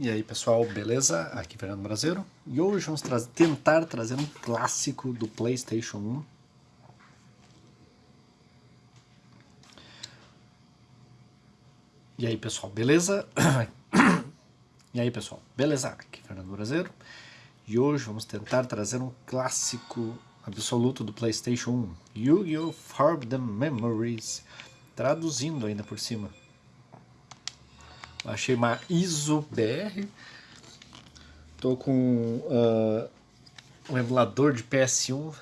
E aí pessoal, beleza? Aqui é Fernando Brasileiro e hoje vamos tra tentar trazer um clássico do Playstation 1 E aí pessoal, beleza? e aí pessoal, beleza? Aqui é Fernando Brasileiro e hoje vamos tentar trazer um clássico absoluto do Playstation 1 Yu-Gi-Oh! Forbidden Memories traduzindo ainda por cima Achei uma ISO BR. Tô com uh, um emulador de PS1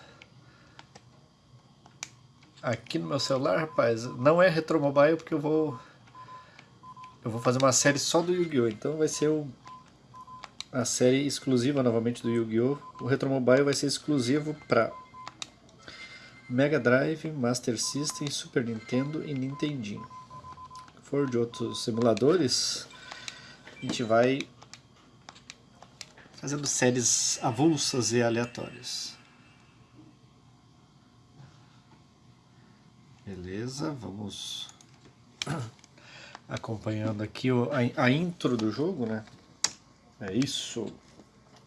aqui no meu celular, rapaz. Não é retromobile porque eu vou eu vou fazer uma série só do Yu-Gi-Oh! Então vai ser o, a série exclusiva novamente do Yu-Gi-Oh! O retromobile vai ser exclusivo para Mega Drive, Master System, Super Nintendo e Nintendinho for de outros simuladores, a gente vai fazendo séries avulsas e aleatórias. Beleza, vamos acompanhando aqui a, intro do jogo, né? É isso.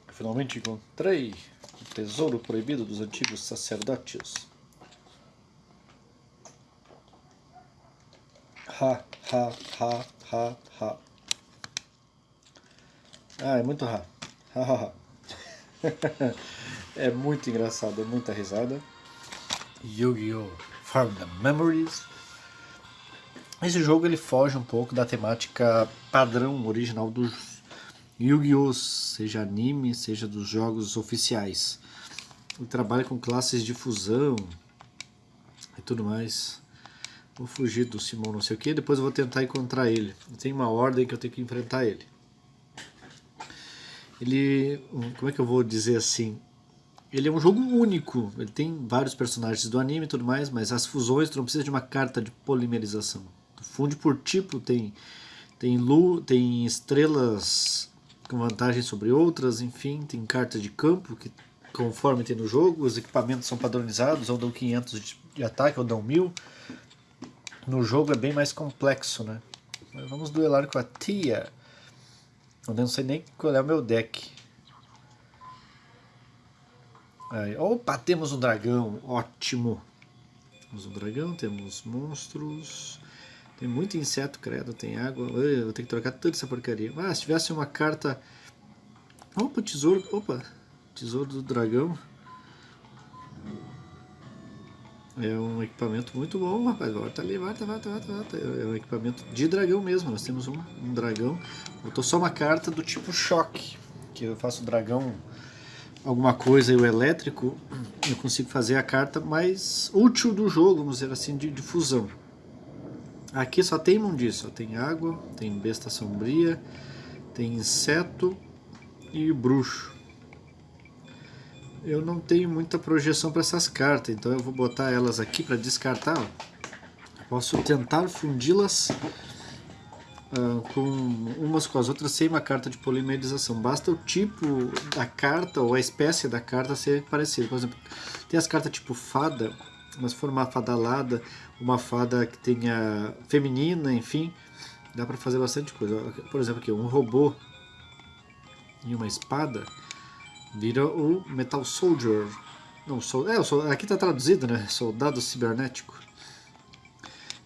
Finalmente encontrei o tesouro proibido dos antigos sacerdotes. Ha, ha, ha, ha, ha. Ah, é muito ha. Ha, ha, ha. é muito engraçado, é muita risada. Yu-Gi-Oh! Farm the Memories. Esse jogo ele foge um pouco da temática padrão original dos Yu-Gi-Oh! Seja anime, seja dos jogos oficiais. Ele trabalha com classes de fusão e tudo mais. Vou fugir do Simão não sei o que, depois eu vou tentar encontrar ele. Tem uma ordem que eu tenho que enfrentar ele. Ele, como é que eu vou dizer assim? Ele é um jogo único, ele tem vários personagens do anime e tudo mais, mas as fusões tu não precisa de uma carta de polimerização. Tu funde por tipo, tem, tem, lu, tem estrelas com vantagem sobre outras, enfim, tem cartas de campo que conforme tem no jogo, os equipamentos são padronizados, ou dão 500 de ataque, ou dão 1000 no jogo é bem mais complexo, né? Mas vamos duelar com a tia. Eu não sei nem qual é o meu deck. Aí, opa, temos um dragão, ótimo. Temos um dragão, temos monstros. Tem muito inseto, credo, tem água. Eu vou ter que trocar toda essa porcaria. Ah, se tivesse uma carta... Opa, tesouro, opa, tesouro do dragão. É um equipamento muito bom, rapaz. Volta ali, volta, volta, volta, volta. É um equipamento de dragão mesmo. Nós temos um, um dragão. Botou só uma carta do tipo choque. Que eu faço dragão alguma coisa e o elétrico, eu consigo fazer a carta mais útil do jogo, vamos dizer assim, de, de fusão. Aqui só tem imundice, só tem água, tem besta sombria, tem inseto e bruxo eu não tenho muita projeção para essas cartas, então eu vou botar elas aqui para descartar. Posso tentar fundi-las uh, com umas com as outras sem uma carta de polimerização. Basta o tipo da carta ou a espécie da carta ser parecida. Por exemplo, tem as cartas tipo fada, mas for uma fada alada, uma fada que tenha feminina, enfim, dá para fazer bastante coisa. Por exemplo, aqui um robô e uma espada vira o Metal Soldier. Não, sol, é, aqui está traduzido, né? Soldado cibernético.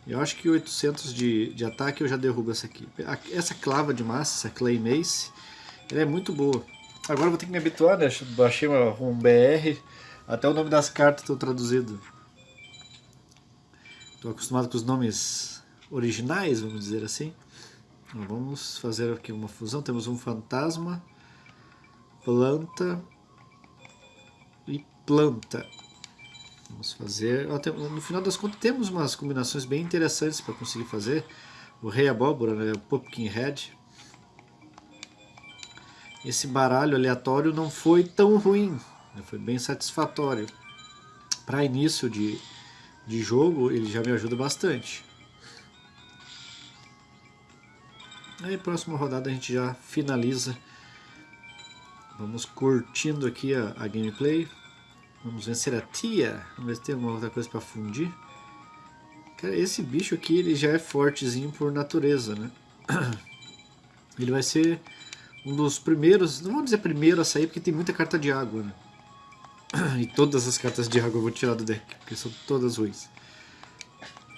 Eu acho que 800 de, de ataque eu já derrubo essa aqui. Essa clava de massa, essa Clay Mace, ela é muito boa. Agora eu vou ter que me habituar, né? Baixei um BR, até o nome das cartas estão traduzido. Estou acostumado com os nomes originais, vamos dizer assim. Então, vamos fazer aqui uma fusão. Temos um fantasma planta e planta. Vamos fazer... No final das contas temos umas combinações bem interessantes para conseguir fazer. O Rei Abóbora, né? o Pumpkin Head. Esse baralho aleatório não foi tão ruim, né? foi bem satisfatório. Para início de, de jogo ele já me ajuda bastante. Aí próxima rodada a gente já finaliza Vamos curtindo aqui a, a gameplay. Vamos vencer a tia. Vamos ver se tem alguma outra coisa para fundir. Cara, esse bicho aqui ele já é fortezinho por natureza, né? Ele vai ser um dos primeiros, não vou dizer primeiro a sair porque tem muita carta de água, né? E todas as cartas de água eu vou tirar do deck, porque são todas ruins.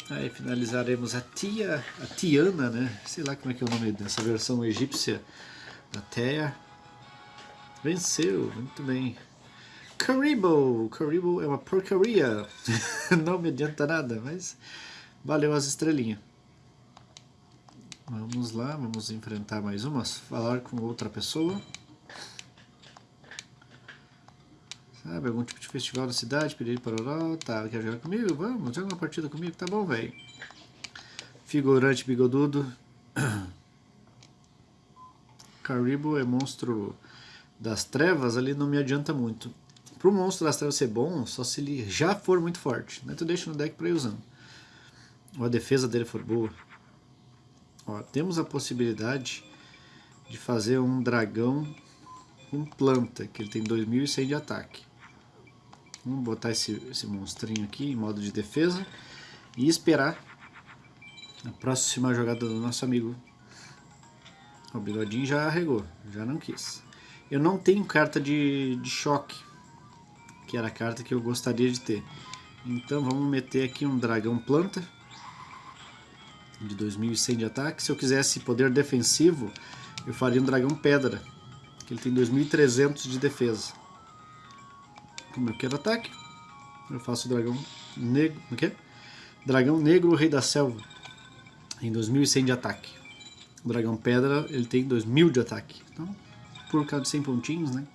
Aí finalizaremos a Tia, a Tiana, né? Sei lá como é que é o nome dessa versão egípcia da Teia. Venceu, muito bem. Karibo! Karibo é uma porcaria. Não me adianta nada, mas valeu as estrelinhas. Vamos lá, vamos enfrentar mais uma, falar com outra pessoa. Sabe, algum tipo de festival na cidade, pedir para o tá, quer jogar comigo? Vamos, joga uma partida comigo, tá bom, velho. Figurante bigodudo. Caribou é monstro das trevas, ali não me adianta muito. Pro monstro das trevas ser bom, só se ele já for muito forte. Né? Tu deixa no deck pra ir usando. Ou a defesa dele for boa. Ó, temos a possibilidade de fazer um dragão com planta, que ele tem 2100 de ataque. Vamos botar esse, esse monstrinho aqui em modo de defesa e esperar a próxima jogada do nosso amigo. O bigodinho já arregou, já não quis. Eu não tenho carta de, de choque, que era a carta que eu gostaria de ter. Então vamos meter aqui um dragão planta de 2100 de ataque. Se eu quisesse poder defensivo, eu faria um dragão pedra, que ele tem 2300 de defesa. Como eu quero ataque, eu faço o dragão negro, o quê? Dragão negro, rei da selva, em 2100 de ataque. O dragão pedra, ele tem 2000 de ataque. Então, por causa de 100 pontinhos, né?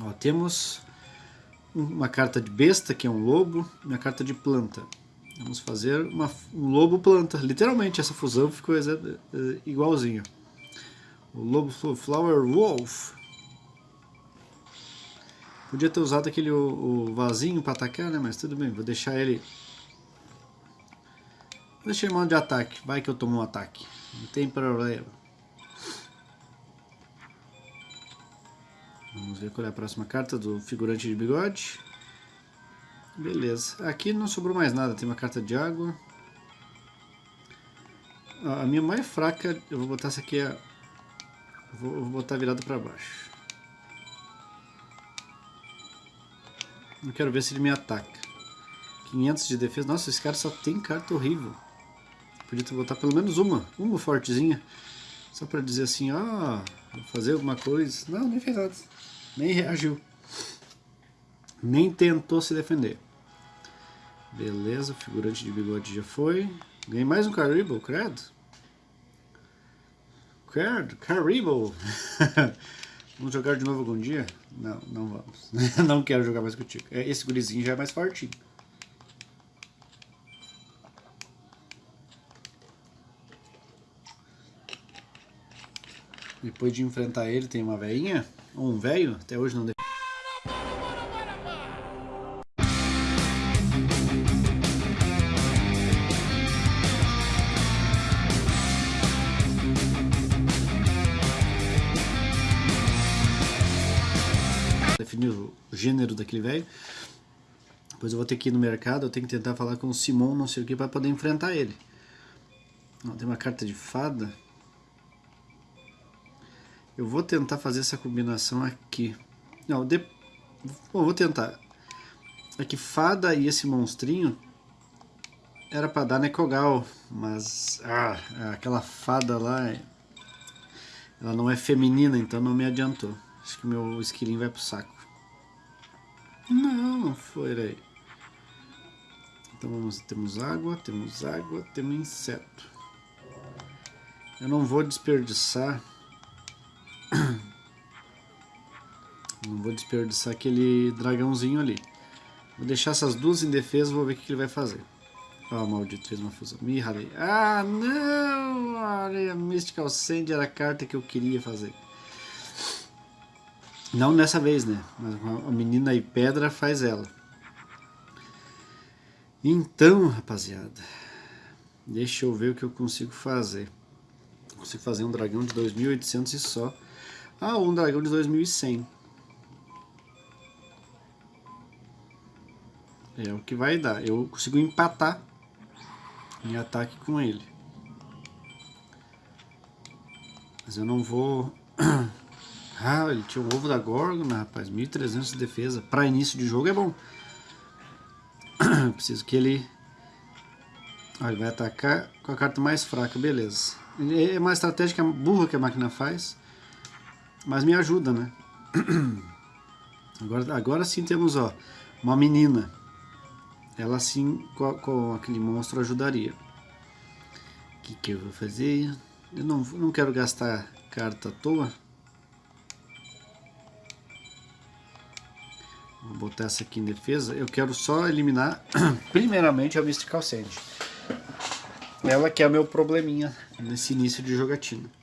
Ó, temos uma carta de besta, que é um lobo, e uma carta de planta. Vamos fazer uma, um lobo planta. Literalmente essa fusão ficou igualzinho. O lobo flower wolf. Podia ter usado aquele o, o vasinho para atacar, né? Mas tudo bem, vou deixar ele... Vou deixar ele modo de ataque. Vai que eu tomo um ataque. Não tem problema. Vamos ver qual é a próxima carta do figurante de bigode. Beleza. Aqui não sobrou mais nada. Tem uma carta de água. A minha mais fraca, eu vou botar essa aqui, a, vou, vou botar virada para baixo. Eu quero ver se ele me ataca. 500 de defesa. Nossa, esse cara só tem carta horrível. Podia botar pelo menos uma, uma fortezinha. Só para dizer assim, vou fazer alguma coisa. Não, nem fez nada. Nem reagiu. Nem tentou se defender. Beleza, figurante de bigode já foi. Ganhei mais um Caribou, credo. Credo, Caribou. vamos jogar de novo algum dia? Não, não vamos. não quero jogar mais contigo. É, esse gurizinho já é mais fortinho. Depois de enfrentar ele, tem uma veinha, ou um velho, até hoje não definir o gênero daquele velho. Depois eu vou ter que ir no mercado, eu tenho que tentar falar com o Simon, não sei o que, para poder enfrentar ele. Tem uma carta de fada. Eu vou tentar fazer essa combinação aqui. Não, de... Bom, vou tentar. É que fada e esse monstrinho era para dar Nekogal, mas ah, aquela fada lá, ela não é feminina, então não me adiantou. Acho que meu esquilinho vai pro saco. Não, não foi aí. Então vamos, temos água, temos água, temos inseto. Eu não vou desperdiçar. Não vou desperdiçar aquele dragãozinho ali. Vou deixar essas duas em defesa, vou ver o que ele vai fazer. Ah, oh, maldito, fez uma fusão. Me ralei. Ah, não! A Mystical Sand era a carta que eu queria fazer. Não nessa vez, né? Mas a menina e pedra faz ela. Então, rapaziada, deixa eu ver o que eu consigo fazer. Consigo fazer um dragão de 2800 e só. Ah, um dragão de 2100. É o que vai dar. Eu consigo empatar em ataque com ele. Mas eu não vou... ah, ele tinha o ovo da Gorgona, rapaz. 1300 de defesa. Para início de jogo é bom. Preciso que ele... Ah, ele vai atacar com a carta mais fraca, beleza. É uma estratégia burra que a máquina faz. Mas me ajuda, né? Agora, agora sim temos, ó, uma menina. Ela sim, com, com aquele monstro, ajudaria. O que, que eu vou fazer? Eu não, não quero gastar carta à toa. Vou botar essa aqui em defesa. Eu quero só eliminar, primeiramente, a Mystical Sand. Ela que é o meu probleminha nesse início de jogatina.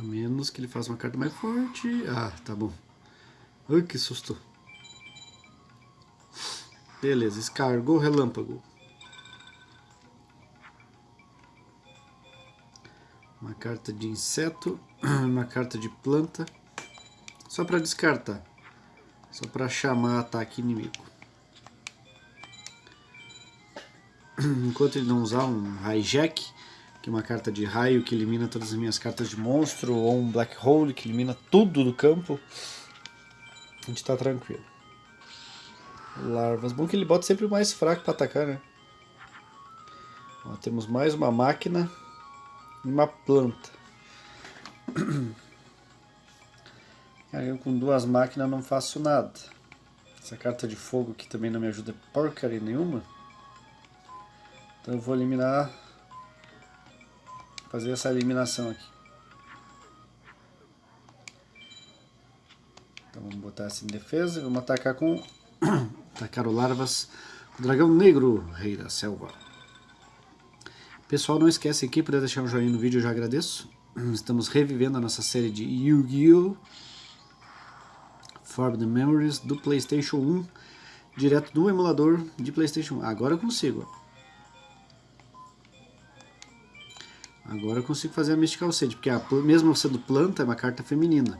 A menos que ele faça uma carta mais forte. Ah, tá bom. Ai, que susto. Beleza, escargou relâmpago. Uma carta de inseto, uma carta de planta. Só para descartar. Só para chamar ataque inimigo. Enquanto ele não usar um hijack, que é uma carta de raio que elimina todas as minhas cartas de monstro, ou um black hole que elimina tudo do campo, a gente tá tranquilo. Larvas. Bom que ele bota sempre o mais fraco para atacar, né? Ó, temos mais uma máquina e uma planta. eu com duas máquinas não faço nada. Essa carta de fogo aqui também não me ajuda porcaria nenhuma. Então eu vou eliminar... Fazer essa eliminação aqui. Então vamos botar essa em defesa e vamos atacar com... atacar o Larvas o Dragão Negro, Rei da Selva. Pessoal, não esquece aqui para deixar um joinha no vídeo, eu já agradeço. Estamos revivendo a nossa série de Yu-Gi-Oh! Forbidden Memories do Playstation 1, direto do emulador de Playstation 1. Agora eu consigo. Agora eu consigo fazer a Mystical Sage, porque a, mesmo sendo planta, é uma carta feminina.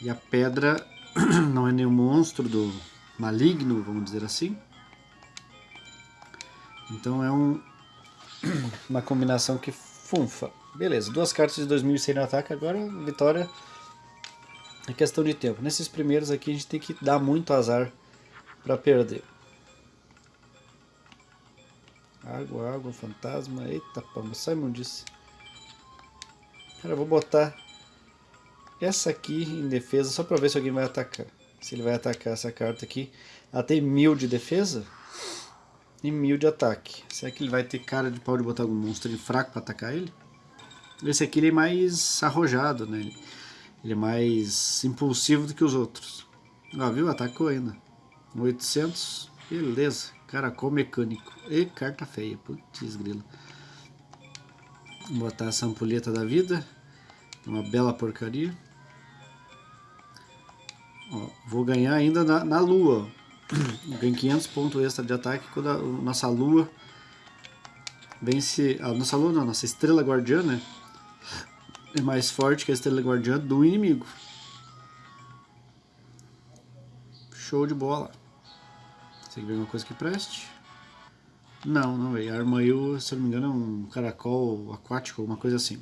E a pedra não é nenhum monstro do maligno, vamos dizer assim. Então é um, uma combinação que funfa. Beleza, duas cartas de 2100 no ataque, agora vitória é questão de tempo. Nesses primeiros aqui a gente tem que dar muito azar para perder. Água, água, fantasma, eita pamba, Simon disse. Cara, eu vou botar essa aqui em defesa só para ver se alguém vai atacar. Se ele vai atacar essa carta aqui. Ela tem mil de defesa e mil de ataque. Será que ele vai ter cara de pau de botar algum monstro fraco para atacar ele? Esse aqui ele é mais arrojado, né? Ele é mais impulsivo do que os outros. Ah, viu? Atacou ainda. 800, beleza. Caracol mecânico. E carta feia. Putz, grila. Vou botar essa ampulheta da vida. Uma bela porcaria. Ó, vou ganhar ainda na, na lua. Ganho 500 pontos extra de ataque quando a nossa lua vence... A nossa lua não, a nossa estrela guardiã, né? É mais forte que a estrela guardiã do inimigo. Show de bola. Você vê alguma coisa que preste? Não, não veio. Armail, se eu não me engano, é um caracol aquático, alguma coisa assim.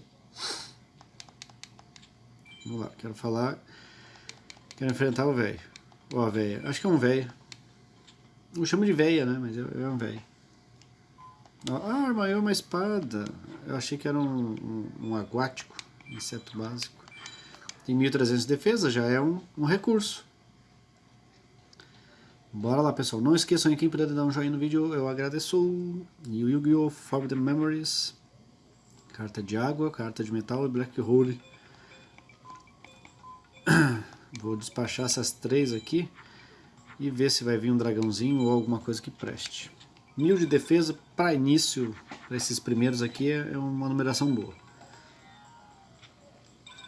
Vamos lá, quero falar Quero enfrentar o velho. Ou a velha. Acho que é um velho. Eu chamo de velha, né? Mas é, é um velho. Ah, armaiou uma espada. Eu achei que era um, um, um aguático, inseto básico. Tem 1300 de defesa, já é um, um recurso. Bora lá, pessoal. Não esqueçam aí, quem puder dar um joinha no vídeo, eu agradeço. Yu-Gi-Oh! Forbidden Memories. Carta de água, carta de metal e Black Hole. Vou despachar essas três aqui e ver se vai vir um dragãozinho ou alguma coisa que preste. Mil de defesa para início, para esses primeiros aqui, é, uma numeração boa.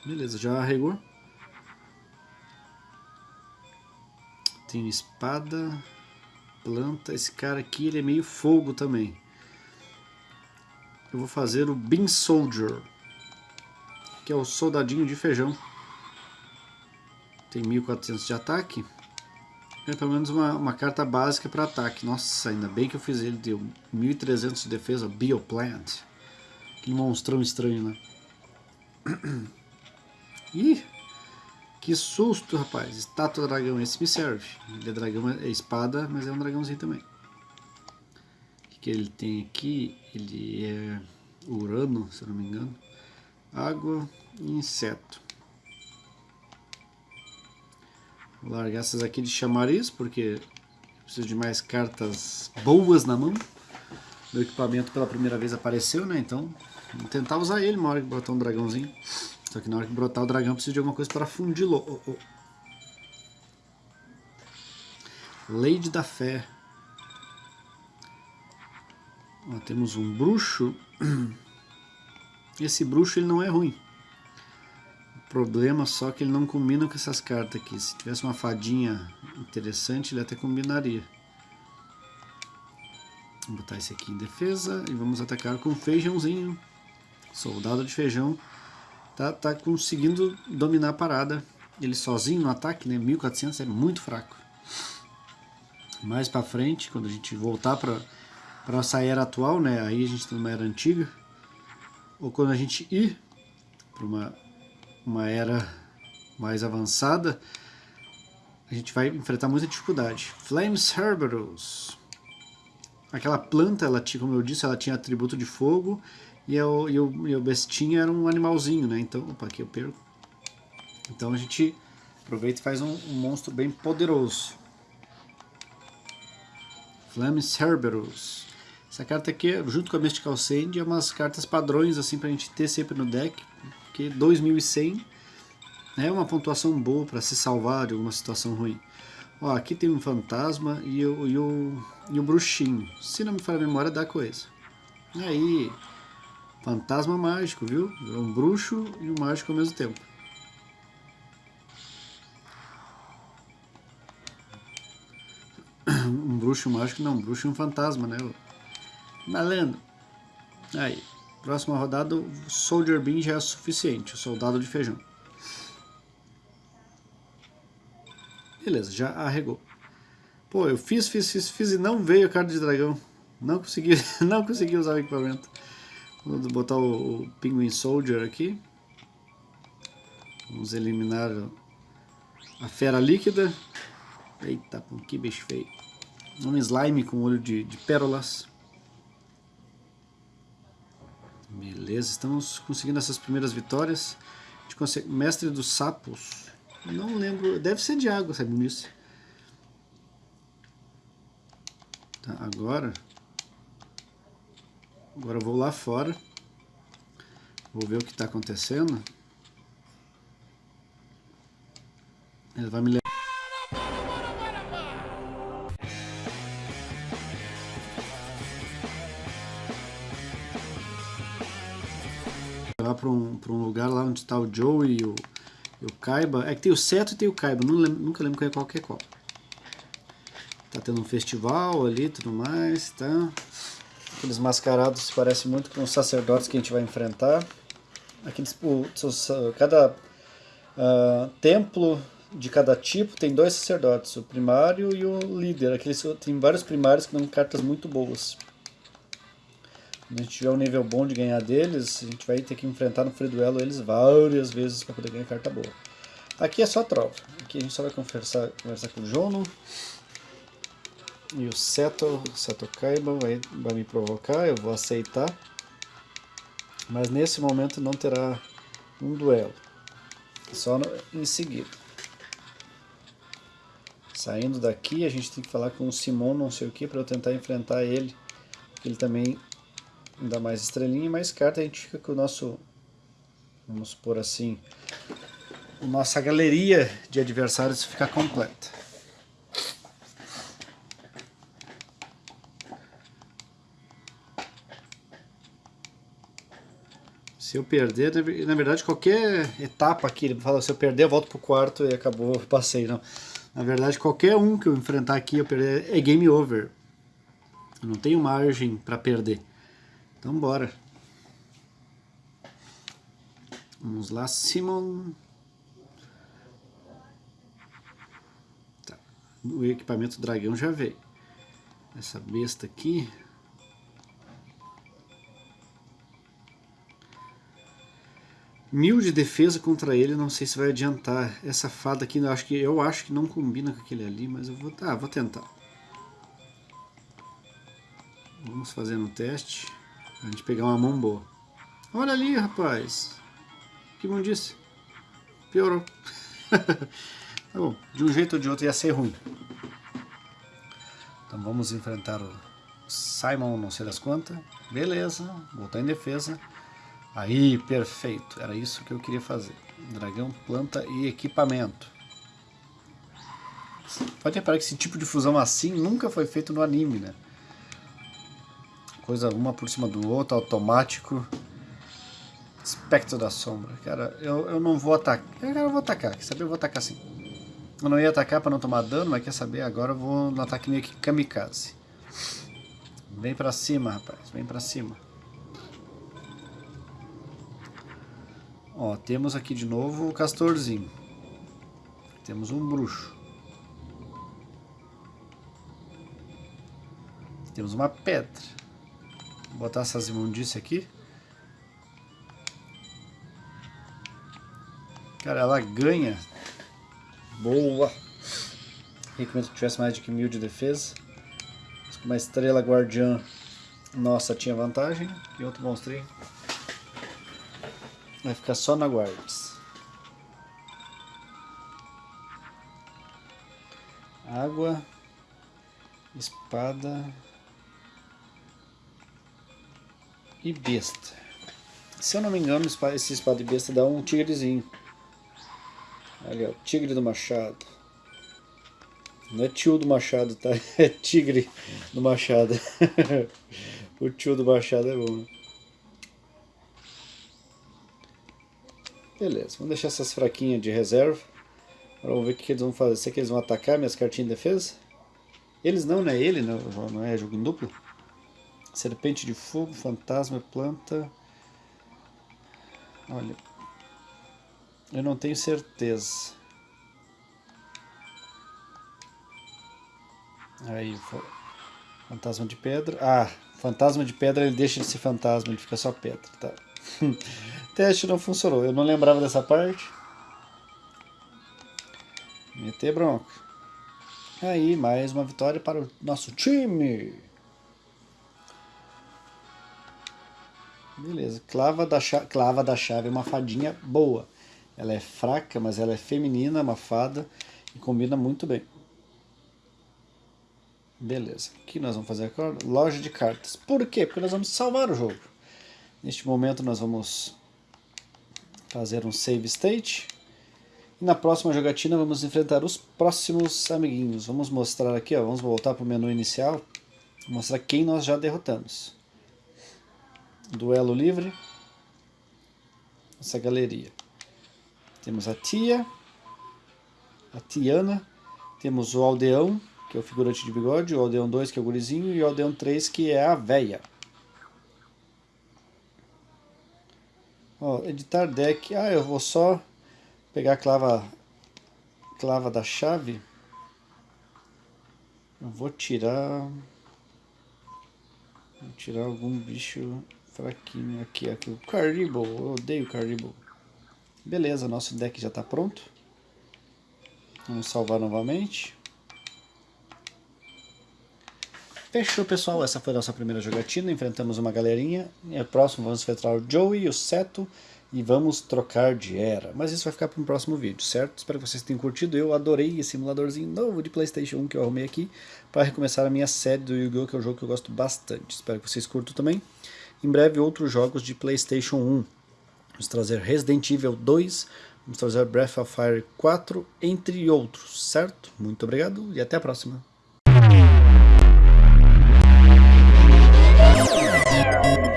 Beleza, já arregou. Tem espada, planta. Esse cara aqui ele é meio fogo também. Eu vou fazer o Bean Soldier, que é o soldadinho de feijão tem 1400 de ataque. É pelo menos uma, uma carta básica para ataque. Nossa, ainda bem que eu fiz ele. Deu 1300 de defesa, Bioplant. Aquele monstrão estranho, né? Ih! Que susto, rapaz. Estátua dragão, esse me serve. Ele é dragão, é espada, mas é um dragãozinho também. O que, que ele tem aqui? Ele é urano, se eu não me engano. Água e inseto. Vou largar essas aqui de chamariz, porque preciso de mais cartas boas na mão. Meu equipamento pela primeira vez apareceu, né? Então, vou tentar usar ele uma hora que botar um dragãozinho. Só que na hora que brotar o dragão, preciso de alguma coisa para fundi-lo. Oh, oh. Lady da Fé. Ó, temos um bruxo. Esse bruxo ele não é ruim. O problema só que ele não combina com essas cartas aqui. Se tivesse uma fadinha interessante, ele até combinaria. Vou botar esse aqui em defesa e vamos atacar com feijãozinho. Soldado de feijão tá, tá conseguindo dominar a parada. Ele sozinho no ataque, né? 1400 é muito fraco. Mais pra frente, quando a gente voltar pra, pra essa era atual, né? Aí a gente tá numa era antiga. Ou quando a gente ir para uma, uma era mais avançada, a gente vai enfrentar muita dificuldade. Flames Herberus. Aquela planta, ela tinha, como eu disse, ela tinha atributo de fogo e o, e o, e o bestinha era um animalzinho, né? Então, opa, aqui eu perco. Então a gente aproveita e faz um, um monstro bem poderoso. Flames Cerberus. Essa carta aqui, junto com a Mystical Sand, é umas cartas padrões assim pra gente ter sempre no deck. Porque 2100 é uma pontuação boa para se salvar de alguma situação ruim. Ó, aqui tem um fantasma e o, e o, e o bruxinho. Se não me falha a memória, dá coisa. E aí, Fantasma mágico, viu? É um bruxo e um mágico ao mesmo tempo. Um bruxo e um mágico, não, um bruxo e um fantasma, né? Malandro. Aí, próxima rodada, o Soldier Bean já é suficiente, o soldado de feijão. Beleza, já arregou. Pô, eu fiz, fiz, fiz, fiz e não veio a carta de dragão. Não consegui, não consegui usar o equipamento. Vou botar o, o Penguin Soldier aqui. Vamos eliminar a fera líquida. Eita, que bicho feio. Um slime com olho de, de pérolas. Beleza, estamos conseguindo essas primeiras vitórias. Mestre dos sapos. Não lembro, deve ser de água, sabe isso? Tá, agora Agora eu vou lá fora. Vou ver o que está acontecendo. Ele vai me levar. para um, um lugar lá onde está o Joe e o, e o Kaiba. É que tem o Seto e tem o Kaiba, Não lembro, nunca lembro qual é qual é qual. Tá tendo um festival ali e tudo mais, tá? Aqueles mascarados parecem muito com os sacerdotes que a gente vai enfrentar. Aqueles, o, cada uh, templo de cada tipo tem dois sacerdotes, o primário e o líder. Aqueles, tem vários primários que dão cartas muito boas. Quando a gente tiver um nível bom de ganhar deles, a gente vai ter que enfrentar no free duelo eles várias vezes para poder ganhar carta boa. Aqui é só trova. Aqui a gente só vai conversar, conversar com o Jono. E o Seto, Seto Kaiba vai, vai me provocar, eu vou aceitar. Mas nesse momento não terá um duelo. Só no, em seguida. Saindo daqui, a gente tem que falar com o Simon não sei o que para eu tentar enfrentar ele. Ele também dá mais estrelinha e mais carta. A gente fica com o nosso, vamos por assim, nossa galeria de adversários ficar completa. Se eu perder, na verdade, qualquer etapa aqui, ele fala, se eu perder, eu volto pro quarto e acabou, passei, não. Na verdade, qualquer um que eu enfrentar aqui, eu perder, é game over. Eu não tenho margem para perder. Então, bora. Vamos lá, Simon. Tá. O equipamento dragão já veio. Essa besta aqui, Mil de defesa contra ele, não sei se vai adiantar. Essa fada aqui, eu acho que, eu acho que não combina com aquele ali, mas eu vou, ah, vou tentar. Vamos fazer um teste, a gente pegar uma mão boa. Olha ali, rapaz. Que disse. Piorou. tá bom, de um jeito ou de outro ia ser ruim. Então vamos enfrentar o Simon, não sei das quantas. Beleza, voltar em defesa. Aí, perfeito. Era isso que eu queria fazer. Dragão, planta e equipamento. Pode reparar que esse tipo de fusão assim nunca foi feito no anime, né? Coisa uma por cima do outro, automático. Espectro da sombra. Cara, eu, eu não vou atacar. Eu vou atacar, quer saber? Eu vou atacar sim. Eu não ia atacar pra não tomar dano, mas quer saber? Agora eu vou no ataque meio que kamikaze. Vem pra cima, rapaz. Vem pra cima. Ó, temos aqui de novo o castorzinho. Temos um bruxo. Temos uma pedra. Vou botar essas imundícias aqui. Cara, ela ganha. Boa! Recomendo que tivesse mais de que mil de defesa. Uma estrela guardiã nossa tinha vantagem. E outro monstrinho Vai ficar só na guards. Água. Espada. E besta. Se eu não me engano, esse espada e besta dá um tigrezinho. Olha, o tigre do machado. Não é tio do machado, tá? É tigre do machado. o tio do machado é bom. Beleza, vamos deixar essas fraquinhas de reserva. Agora vamos ver o que eles vão fazer. Será que eles vão atacar minhas cartinhas de defesa? Eles não, não é ele, não, não é jogo em duplo. Serpente de fogo, fantasma, planta. Olha. Eu não tenho certeza. Aí, fantasma de pedra. Ah, fantasma de pedra ele deixa de ser fantasma, ele fica só pedra, tá? teste não funcionou. Eu não lembrava dessa parte. Meter bronca. Aí, mais uma vitória para o nosso time. Beleza. Clava da, chave, Clava da chave é uma fadinha boa. Ela é fraca, mas ela é feminina, uma fada. E combina muito bem. Beleza. O que nós vamos fazer agora? Loja de cartas. Por quê? Porque nós vamos salvar o jogo. Neste momento nós vamos fazer um save state. E na próxima jogatina vamos enfrentar os próximos amiguinhos. Vamos mostrar aqui, ó, vamos voltar para o menu inicial, mostrar quem nós já derrotamos. Duelo livre, essa galeria. Temos a Tia, a Tiana, temos o Aldeão, que é o figurante de bigode, o Aldeão 2, que é o gurizinho, e o Aldeão 3, que é a véia. Ó, editar deck. Ah, eu vou só pegar a clava, clava da chave. Eu vou tirar... Vou tirar algum bicho fraquinho aqui. aqui. O Caribou, eu odeio Caribou. Beleza, nosso deck já está pronto. Vamos salvar novamente. Fechou, pessoal. Essa foi a nossa primeira jogatina. Enfrentamos uma galerinha. E o próximo vamos enfrentar o Joey o Seto. E vamos trocar de era. Mas isso vai ficar para um próximo vídeo, certo? Espero que vocês tenham curtido. Eu adorei esse simuladorzinho novo de Playstation 1 que eu arrumei aqui. Para recomeçar a minha série do Yu-Gi-Oh! Que é um jogo que eu gosto bastante. Espero que vocês curtam também. Em breve outros jogos de Playstation 1. Vamos trazer Resident Evil 2. Vamos trazer Breath of Fire 4. Entre outros, certo? Muito obrigado e até a próxima. Thank you.